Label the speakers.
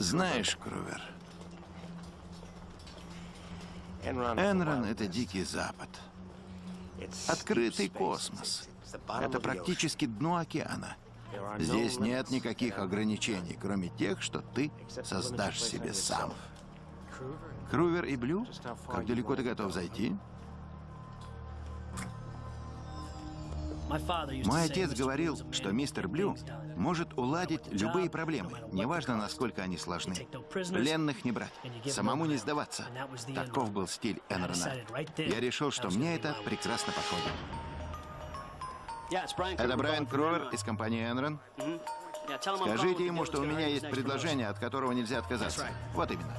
Speaker 1: Знаешь, Крувер, Энрон — это Дикий Запад. Открытый космос. Это практически дно океана. Здесь нет никаких ограничений, кроме тех, что ты создашь себе сам. Крувер и Блю? Как далеко ты готов зайти? Мой отец говорил, что мистер Блю может уладить любые проблемы, неважно, насколько они сложны. Пленных не брать, самому не сдаваться. Таков был стиль Энрона. Я решил, что мне это прекрасно подходит. Это Брайан Крувер из компании Энрон. Скажите ему, что у меня есть предложение, от которого нельзя отказаться. Вот именно.